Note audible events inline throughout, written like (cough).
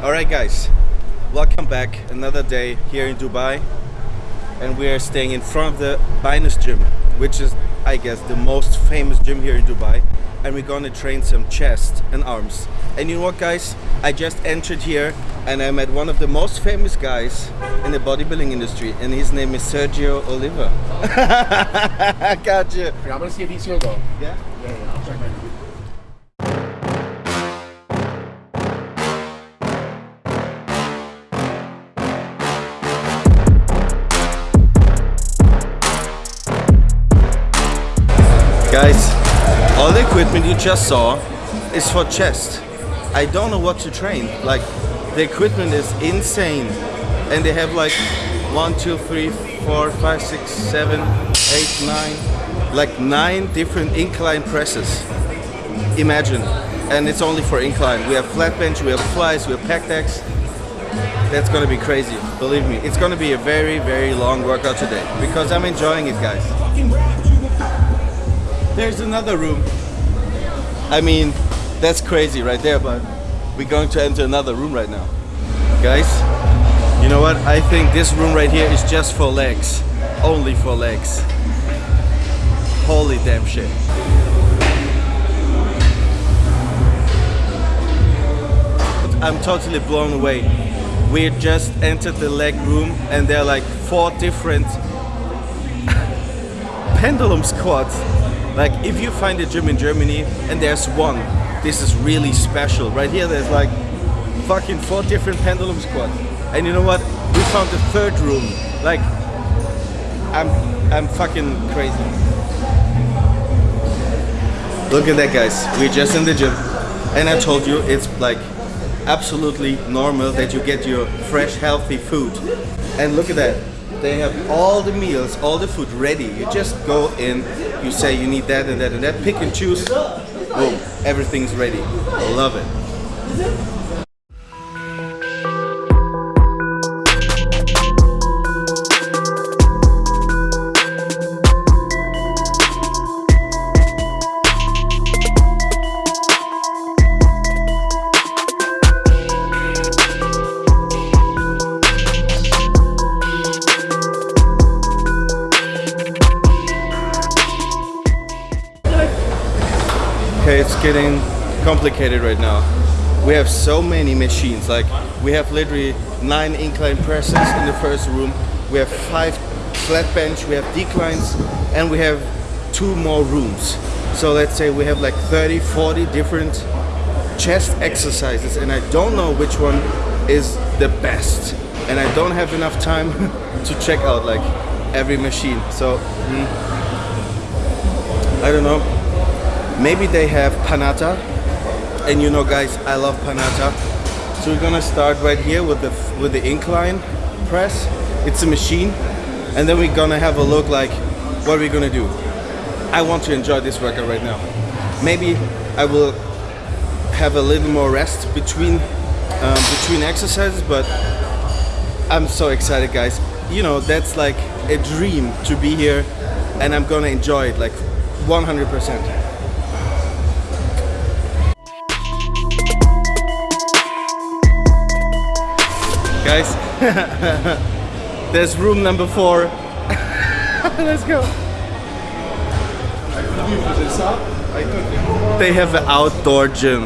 Alright guys, welcome back. Another day here in Dubai and we are staying in front of the Binus gym which is I guess the most famous gym here in Dubai and we're gonna train some chest and arms. And you know what guys, I just entered here and I met one of the most famous guys in the bodybuilding industry and his name is Sergio Oliva. (laughs) gotcha. I'm gonna see if he's here though. Yeah? Yeah, yeah, Guys, all the equipment you just saw is for chest. I don't know what to train. Like, the equipment is insane. And they have like one, two, three, four, five, six, seven, eight, nine, like nine different incline presses. Imagine. And it's only for incline. We have flat bench, we have flies, we have pec decks. That's gonna be crazy, believe me. It's gonna be a very, very long workout today because I'm enjoying it, guys. There's another room. I mean, that's crazy right there, but we're going to enter another room right now. Guys, you know what? I think this room right here is just for legs. Only for legs. Holy damn shit. I'm totally blown away. We just entered the leg room and there are like four different (laughs) pendulum squats. Like if you find a gym in Germany and there's one, this is really special. Right here there's like fucking four different pendulum squats. And you know what? We found the third room. Like I'm I'm fucking crazy. Look at that guys. We're just in the gym. And I told you it's like absolutely normal that you get your fresh healthy food. And look at that. They have all the meals, all the food ready. You just go in, you say you need that and that and that, pick and choose, boom, everything's ready. I love it. Okay, it's getting complicated right now. We have so many machines, like we have literally nine incline presses in the first room, we have five flat bench, we have declines, and we have two more rooms. So let's say we have like 30, 40 different chest exercises and I don't know which one is the best. And I don't have enough time (laughs) to check out like every machine. So, mm, I don't know. Maybe they have Panatta. And you know guys, I love Panatta. So we're gonna start right here with the with the incline press. It's a machine. And then we're gonna have a look like what we're gonna do. I want to enjoy this workout right now. Maybe I will have a little more rest between um, between exercises, but I'm so excited, guys. You know, that's like a dream to be here, and I'm gonna enjoy it like 100%. guys. (laughs) There's room number four. (laughs) Let's go. They have an outdoor gym.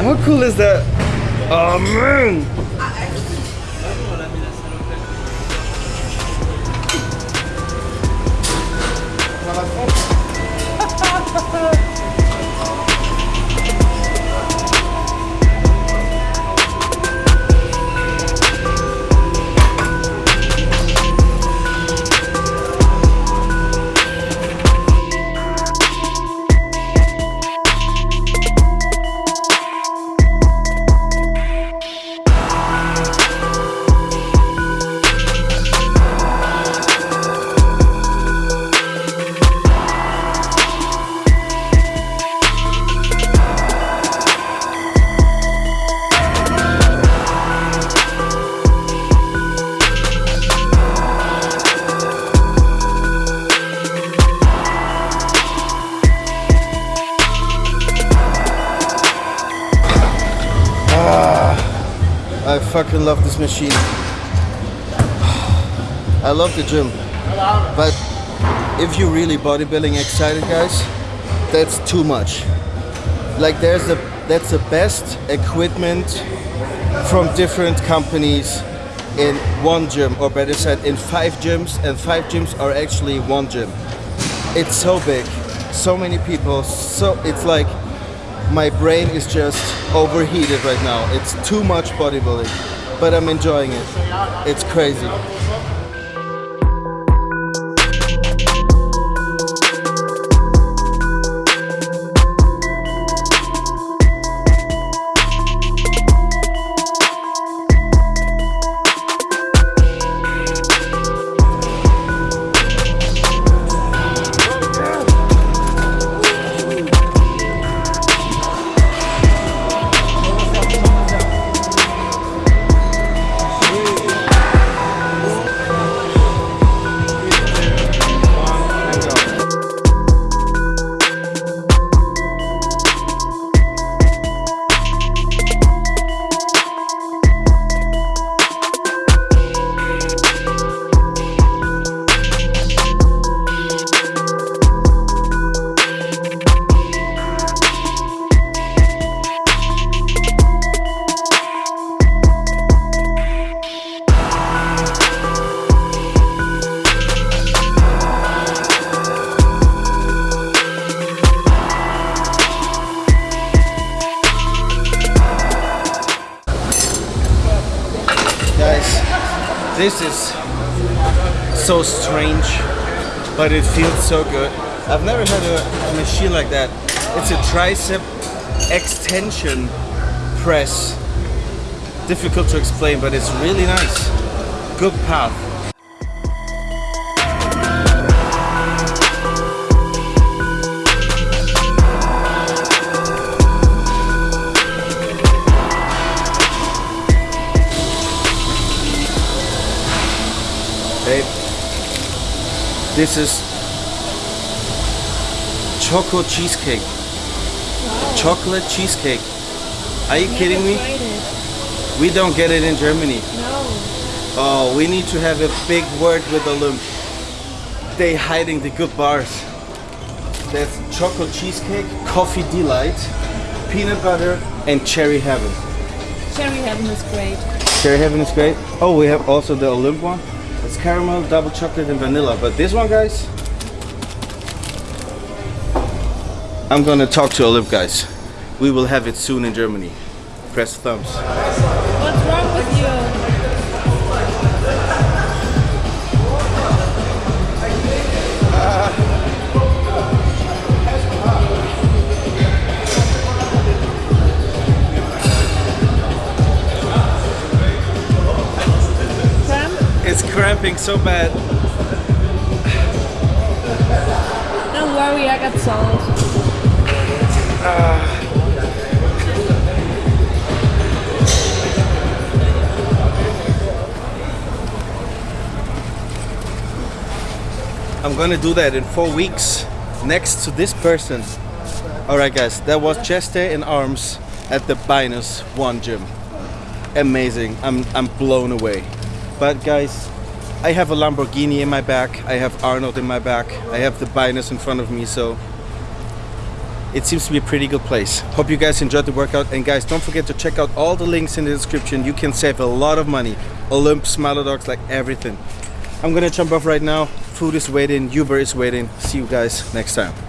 How cool is that? Oh man! Ha (laughs) I fucking love this machine. I love the gym. But if you're really bodybuilding excited guys, that's too much. Like there's the that's the best equipment from different companies in one gym or better said in five gyms and five gyms are actually one gym. It's so big, so many people, so it's like my brain is just overheated right now. It's too much bodybuilding, but I'm enjoying it. It's crazy. This is so strange, but it feels so good. I've never had a, a machine like that. It's a tricep extension press. Difficult to explain, but it's really nice. Good path. This is choco cheesecake. Chocolate cheesecake. Are you kidding me? We don't get it in Germany. No. Oh, we need to have a big word with the Olymp. They hiding the good bars. There's chocolate cheesecake, coffee delight, peanut butter, and cherry heaven. Cherry Heaven is great. Cherry heaven is great. Oh, we have also the Olymp one. It's caramel, double chocolate, and vanilla. But this one, guys, I'm gonna talk to Olymp, guys. We will have it soon in Germany. Press thumbs. Cramping so bad. Don't worry, I got salt. I'm gonna do that in four weeks next to this person. Alright guys, that was chest day and arms at the Binus One Gym. Amazing. I'm I'm blown away. But guys, I have a Lamborghini in my back, I have Arnold in my back, I have the Binus in front of me, so it seems to be a pretty good place. Hope you guys enjoyed the workout and guys don't forget to check out all the links in the description. You can save a lot of money. Olymp, Smilodox, like everything. I'm gonna jump off right now. Food is waiting, Uber is waiting. See you guys next time.